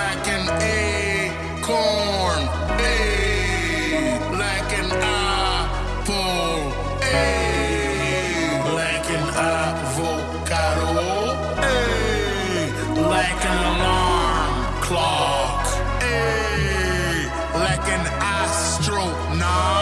like an acorn, ay, like an apple, ay, like an avocado, ay, like an alarm clock, ay, like an astronaut.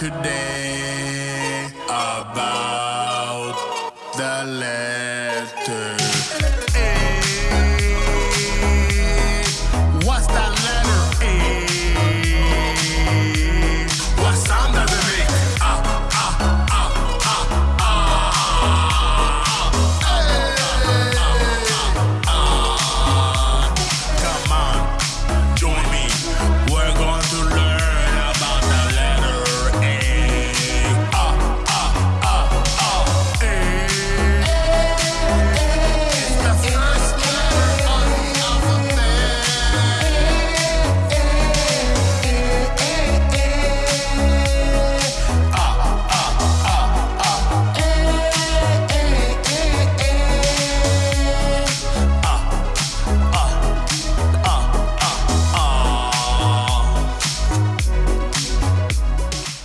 today about